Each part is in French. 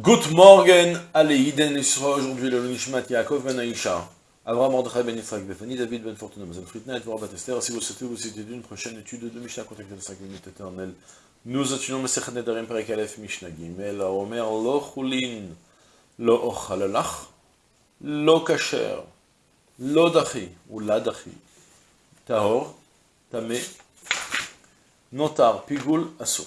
Good morning, allez, Iden Isra, aujourd'hui le Nishmat Yaakov Ben Aisha, Abraham Mordechai Ben Yitzhak Befani, David Ben Fortuna, Mazan Fritna et Vorbat Esther. Si vous souhaitez vous citer d'une prochaine étude de Mishnah, contactez de 5 minutes éternelles. Nous étudions Mesechet Nedarim Perek Aleph Mishnah Gimel, Omer Lo Chulin, Lo Ochalalach, Lo Kasher, Lo Dachi, ou La Dachi, Tahor, Tamé, Notar, Pigul, Asur.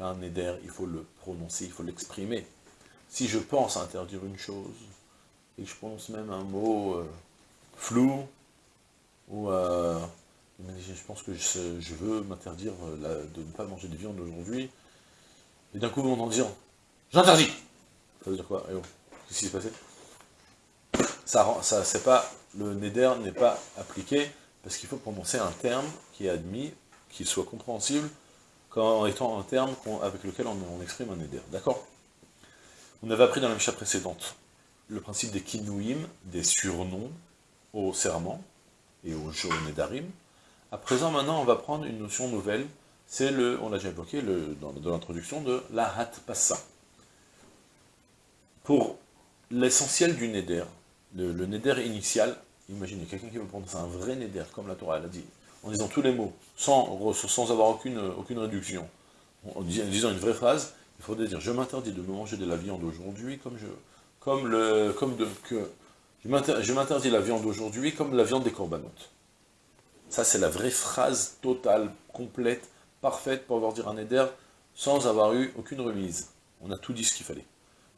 un neder, il faut le prononcer, il faut l'exprimer. Si je pense interdire une chose, et je prononce même un mot euh, flou, ou euh, je pense que je, veux m'interdire euh, de ne pas manger de viande aujourd'hui, et d'un coup, on en dire « J'interdis !» Ça veut dire quoi qu'est-ce qui s'est passé? Pas, Le neder n'est pas appliqué, parce qu'il faut prononcer un terme qui est admis, qui soit compréhensible, en étant un terme avec lequel on, exprime un éder. D'accord? On avait appris dans la Misha précédente le principe des kinouim, des surnoms au serment et au nedarim. À présent, maintenant, on va prendre une notion nouvelle, c'est le, on l'a déjà évoqué le, dans, l'introduction, de la hat passa. Pour l'essentiel du neder, le, le neder initial, imaginez quelqu'un qui veut prendre un vrai neder, comme la Torah l'a dit, en disant tous les mots, sans, avoir aucune, réduction, en disant une vraie phrase, il faudrait dire « Je m'interdis de manger de la viande aujourd'hui comme je... comme le... comme de... que... Je m'interdis la viande aujourd'hui comme la viande des corbanotes. » Ça, c'est la vraie phrase totale, complète, parfaite pour avoir dire un éder sans avoir eu aucune remise. On a tout dit ce qu'il fallait.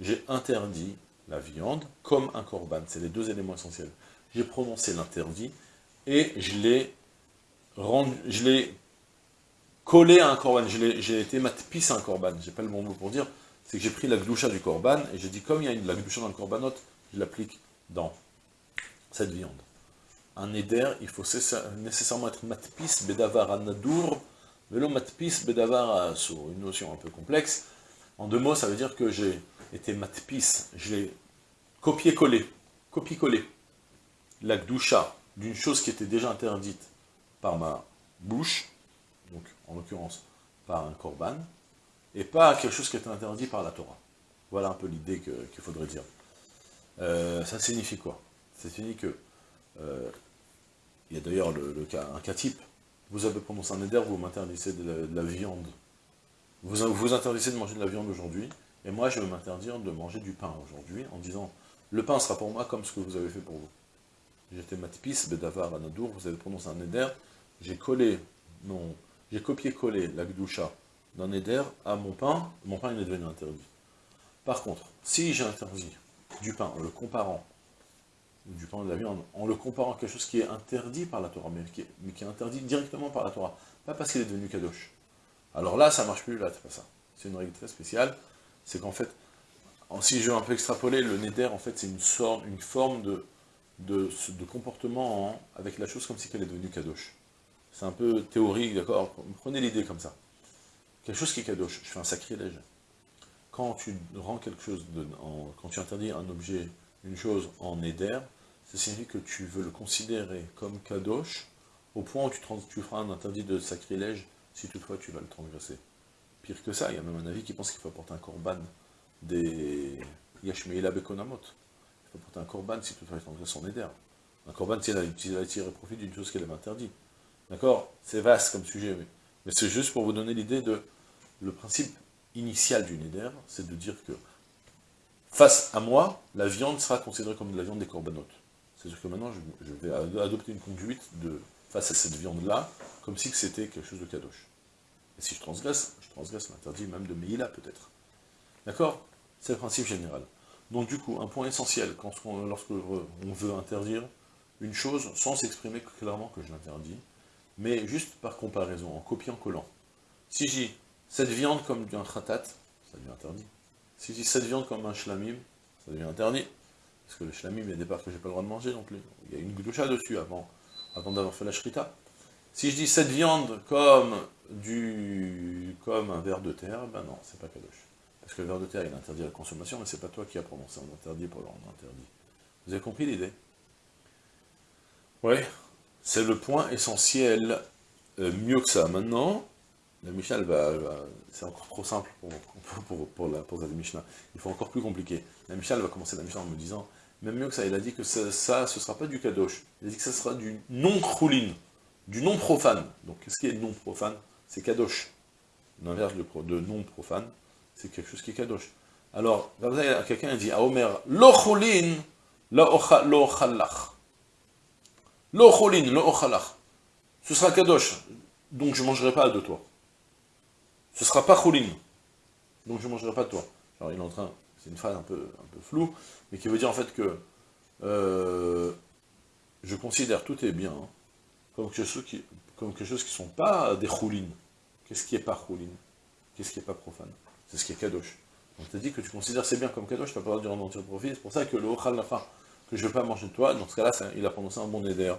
J'ai interdit la viande comme un corban. C'est les deux éléments essentiels. J'ai prononcé l'interdit et je l'ai je l'ai collé à un korban, j'ai été matpis à un korban, j'ai pas le bon mot pour dire, c'est que j'ai pris la gloucha du korban, et j'ai dit, comme il y a une, la gloucha dans le korbanot, je l'applique dans cette viande. Un éder, il faut nécessairement être matpis bedavar anadour, velo matpis bedavar sur une notion un peu complexe. En deux mots, ça veut dire que j'ai été matpis, j'ai copié-collé, copié-collé la gdoucha d'une chose qui était déjà interdite par ma bouche, donc en l'occurrence par un korban, et pas quelque chose qui est interdit par la Torah. Voilà un peu l'idée qu'il faudrait dire. Euh, ça signifie quoi? Ça signifie que, euh, il y a d'ailleurs le, cas, un cas type, vous avez prononcé un éder, vous m'interdisez de, la viande. Vous vous interdisez de manger de la viande aujourd'hui, et moi je vais m'interdire de manger du pain aujourd'hui, en disant, le pain sera pour moi comme ce que vous avez fait pour vous. J'étais matpis, bedavar, anadour, vous avez prononcé un éder, j'ai collé, j'ai copié-collé la gdoucha d'un éder à mon pain, mon pain il est devenu interdit. Par contre, si j'ai interdit du pain en le comparant, du pain de la viande, en le comparant à quelque chose qui est interdit par la Torah, mais qui est, interdit directement par la Torah, pas parce qu'il est devenu kadosh. Alors là, ça marche plus, là, c'est pas ça. C'est une règle très spéciale, c'est qu'en fait, si je veux un peu extrapoler, le neder, en fait, c'est une, une forme de, de comportement avec la chose comme si elle est devenue kadosh. C'est un peu théorique, d'accord Prenez l'idée comme ça. Quelque chose qui est kadosh, je fais un sacrilège. Quand tu rends quelque chose, de, quand tu interdis un objet, une chose en éder, ça signifie que tu veux le considérer comme kadosh, au point où tu, feras un interdit de sacrilège, si toutefois tu vas le transgresser. Pire que ça, il y a même un avis qui pense qu'il faut apporter un korban des Yashmeila Bekonamot. Il faut apporter un korban si toutefois il transgresse son éder. Un korban, s'il a, tiré profit d'une chose qu'elle avait interdite. D'accord? C'est vaste comme sujet, mais, c'est juste pour vous donner l'idée de... Le principe initial du Neder, c'est de dire que face à moi, la viande sera considérée comme de la viande des corbanotes. C'est-à-dire que maintenant, je, vais adopter une conduite de, face à cette viande-là, comme si c'était quelque chose de kadosh. Et si je transgresse, je transgresse l'interdit même de Meïla, peut-être. D'accord? C'est le principe général. Donc du coup, un point essentiel, quand lorsque on veut interdire une chose, sans s'exprimer clairement que je l'interdis, mais juste par comparaison, en copiant-collant. Si j'ai cette viande comme un khatat, ça devient interdit. Si j'ai cette viande comme un shlamim, ça devient interdit. Parce que le shlamim, il y a des parts que j'ai pas le droit de manger, donc il y a une gdoucha dessus avant, avant d'avoir fait la shrita. Si je dis cette viande comme du comme un verre de terre, ben non, c'est pas kadosh. Parce que le verre de terre, il est interdit à la consommation, mais c'est pas toi qui as prononcé un interdit pour le interdit. Vous avez compris l'idée? Oui, c'est le point essentiel, euh, mieux que ça. Maintenant, la Mishnah, va, c'est encore trop simple pour, pour, pour, la, pour la Mishnah. Il faut encore plus compliqué. La Mishnah va commencer la Mishnah en me disant, même mieux que ça, il a dit que ça, ce sera pas du kadosh. Il a dit que ça sera du non-krouline, du non-profane. Donc, qu'est-ce qui est non-profane? C'est kadosh. L'inverse de, non-profane, c'est quelque chose qui est kadosh. Alors, quelqu'un dit à Omer, lo lo ochalach. Lo choulin, lo ochalach. Ce sera kadosh, donc je ne mangerai pas de toi. Ce sera pas choulin, donc je ne mangerai pas de toi. Alors, il est en train, c'est une phrase un peu, un peu floue, mais qui veut dire en fait que euh, je considère tout est bien hein, comme, quelque chose qui, comme qui ne sont pas des choulines. Qu'est-ce qui n'est pas choulin Qu'est-ce qui n'est pas profane? C'est ce qui est kadosh. On t'a dit que tu considères c'est bien comme kadosh, tu n'as pas le droit d'en tirer profit, c'est pour ça que le ochal fin, que je ne veux pas manger de toi, dans ce cas-là, il a prononcé un bon éder.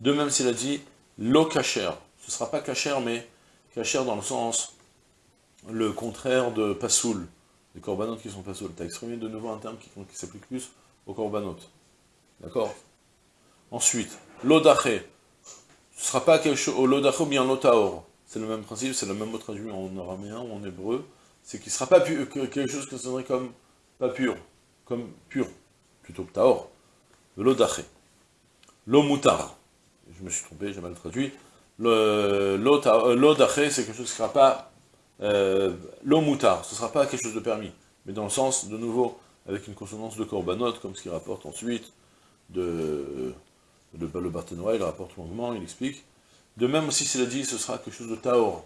De même s'il a dit lo kacher, ce ne sera pas kacher, mais kacher dans le sens, le contraire de pasoul, les corbanotes qui sont pasoul. Tu as exprimé de nouveau un terme qui, s'applique plus aux corbanotes. D'accord? Ensuite, l'odaché, ce ne sera pas quelque chose, l'odaché ou bien l'otaor. C'est le même principe, c'est le même mot traduit en araméen ou en hébreu. C'est qu'il ne sera pas pur, quelque chose que sonnerait comme pas pur, comme pur, plutôt que taor, l'odaché, l'omutar, je me suis trompé, j'ai mal traduit, l'odaché, c'est quelque chose qui ne sera pas euh, l'omutar, ce ne sera pas quelque chose de permis, mais dans le sens, de nouveau, avec une consonance de korbanot, comme ce qu'il rapporte ensuite, de, de le Barthénois, il rapporte longuement, il explique, de même aussi s'il a dit, ce sera quelque chose de taor,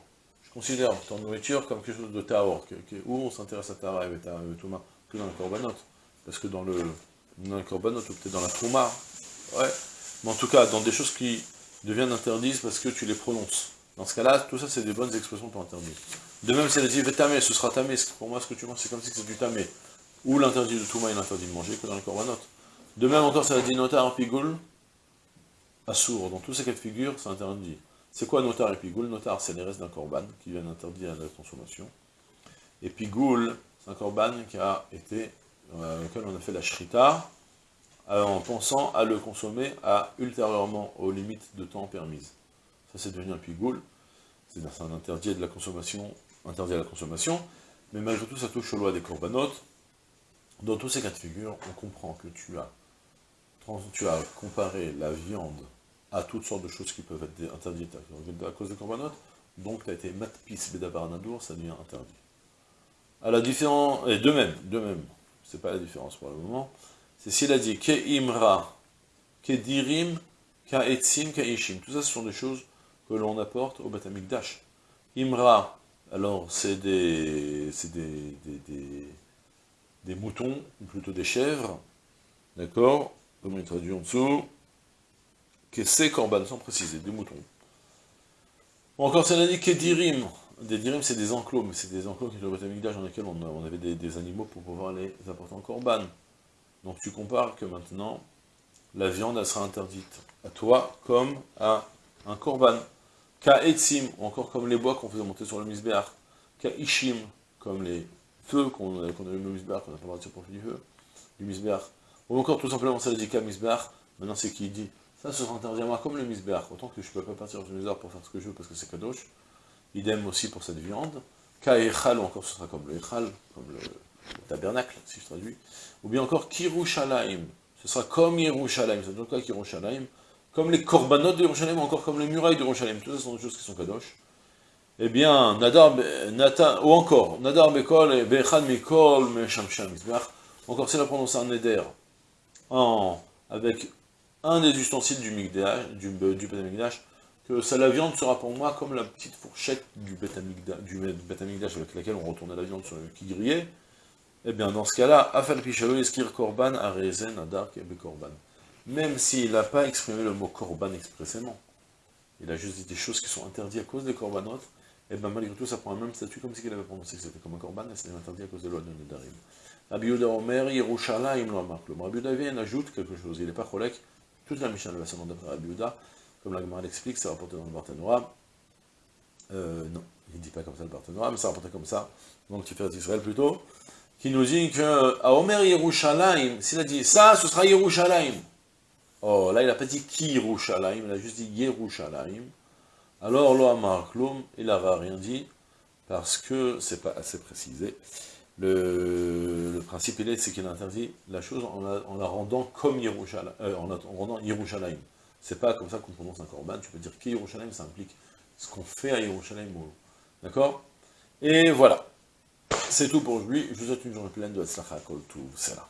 considère ton nourriture comme quelque chose de taor, où on s'intéresse à Tara et Touma, que dans le korbanot. Parce que dans le, dans le korbanot, ou peut-être dans la Trouma, ouais, mais en tout cas, dans des choses qui deviennent interdites parce que tu les prononces. Dans ce cas-là, tout ça, c'est des bonnes expressions pour interdire. De même, si elle dit tamé, ce sera tamé, pour moi, ce que tu manges, c'est comme si c'était du tamé. Ou l'interdit de Touma est l'interdit de manger que dans le korbanot. De même encore, ça dit notar pigoul, assour. Dans tous ces cas de figure, c'est interdit. C'est quoi notar et pigoul? Notar, c'est les restes d'un korban qui viennent interdire la consommation. Et pigoul, c'est un korban qui a été, euh, auquel on a fait la shrita, euh, en pensant à le consommer à ultérieurement aux limites de temps permises. Ça, c'est devenu un pigoul. C'est un interdit de la consommation, interdit à la consommation, mais malgré tout, ça touche aux lois des corbanotes. Dans tous ces cas de figure, on comprend que tu as, tu as comparé la viande à toutes sortes de choses qui peuvent être interdites à cause des corbanotes, donc tu as été matpis bedabaranadour, ça devient interdit. À la différence, et de même, de même, c'est pas la différence pour le moment, c'est s'il a dit ke imra, ke dirim, ka etzim, ishim. Tout ça, ce sont des choses que l'on apporte au Batamikdash. Imra, alors c'est des, des, des, des, moutons, ou plutôt des chèvres, d'accord? Comme il traduit en dessous, que ces corbanes, sans préciser, des moutons. Ou encore, ça a dit que dirim. Des dirim, c'est des enclos, mais c'est des enclos qui sont d'âge dans lesquels on, avait des, animaux pour pouvoir les apporter en corban. Donc tu compares que maintenant, la viande, elle sera interdite à toi comme à un corban. Ka etzim, encore comme les bois qu'on faisait monter sur le misbéach. Ka ishim, comme les feux qu'on a eu le misbéach, qu'on n'a pas le droit de tirer profit du feu, du misbéach. Ou encore tout simplement, ça dit ka misbéach, maintenant c'est qui dit ça, sera interdit à moi comme le misbéach. Autant que je ne peux pas partir du misbéach pour faire ce que je veux parce que c'est kadosh. Idem aussi pour cette viande. Ka echal, ou encore ce sera comme le echal, comme le, tabernacle, si je traduis. Ou bien encore kirushalayim. Ce sera comme Yerushalayim. Ça veut dire quoi Kirushalayim Comme les korbanot de Yerushalayim, encore comme les murailles de Yerushalayim. Tout ça sont des choses qui sont kadosh. Eh bien, Nadar, Nata, ou encore, Nadar Bekol et Bechad Mikol Meshamsham. Encore, c'est la prononce un éder. En, avec un des ustensiles du Migdash, du, euh, du que ça, la viande sera pour moi comme la petite fourchette du Betamigdash, avec laquelle on retournait la viande sur le qui grillait, eh bien dans ce cas-là, Afal Pishalo Eskir Korban Arezen Adar Kebe Korban. Même s'il n'a pas exprimé le mot Korban expressément, il a juste dit des choses qui sont interdites à cause des Korbanot, et eh bien malgré tout ça prend un même statut comme si il avait prononcé que c'était comme un Korban, et c'était interdit à cause de loi de Nedarim. Rabbi Yehuda Omer, Yerushalayim Le Rabbi vient ajoute quelque chose, il n'est pas cholek, toute la Mishnah va seulement d'après Rabbi comme la Gemara l'explique, c'est rapporté dans le Barthénoa. Euh, non, il ne dit pas comme ça le Barthénoa, mais c'est rapporté comme ça, donc tu fais Israël plutôt, qui nous dit que à Omer Yerushalayim, s'il a dit ça, ce sera Yerushalayim. Oh, là il n'a pas dit qui Yerushalayim, il a juste dit Yerushalayim. Alors, lo Amar Klum, il n'aura rien dit, parce que c'est pas assez précisé. Le, principe, il est, c'est qu'il interdit la chose en la, rendant comme Yerushalayim, euh, en, rendant Yerushalayim. C'est pas comme ça qu'on prononce un korban, tu peux dire qui Yerushalayim, ça implique ce qu'on fait à Yerushalayim. D'accord? Et voilà. C'est tout pour aujourd'hui. Je vous souhaite une journée pleine de Hatzlacha Kol là.